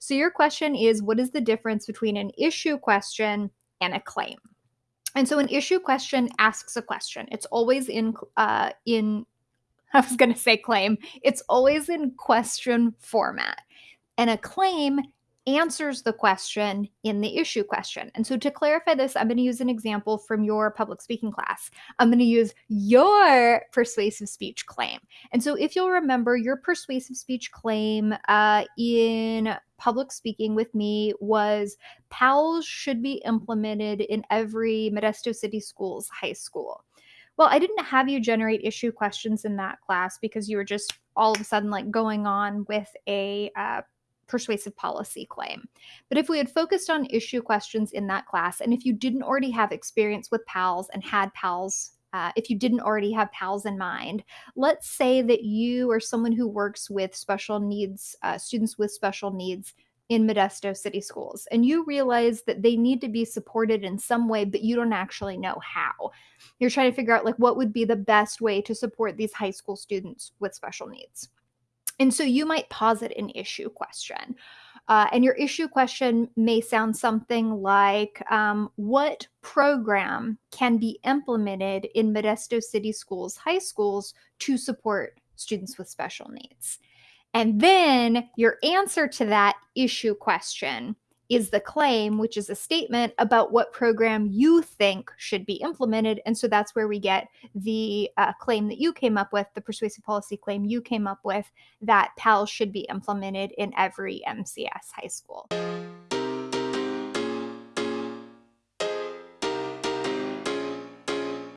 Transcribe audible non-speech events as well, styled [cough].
So your question is what is the difference between an issue question and a claim? And so an issue question asks a question. It's always in uh, in [laughs] I was going to say claim. It's always in question format. And a claim answers the question in the issue question. And so to clarify this, I'm going to use an example from your public speaking class. I'm going to use your persuasive speech claim. And so if you'll remember, your persuasive speech claim uh, in public speaking with me was PALS should be implemented in every Modesto City Schools high school. Well, I didn't have you generate issue questions in that class because you were just all of a sudden like going on with a uh, persuasive policy claim. But if we had focused on issue questions in that class, and if you didn't already have experience with PALS and had PALS uh, if you didn't already have PALS in mind. Let's say that you are someone who works with special needs, uh, students with special needs in Modesto City Schools, and you realize that they need to be supported in some way, but you don't actually know how. You're trying to figure out like what would be the best way to support these high school students with special needs. And so you might posit an issue question. Uh, and your issue question may sound something like um, What program can be implemented in Modesto City Schools, high schools, to support students with special needs? And then your answer to that issue question is the claim, which is a statement about what program you think should be implemented. And so that's where we get the uh, claim that you came up with, the persuasive policy claim you came up with, that PAL should be implemented in every MCS high school.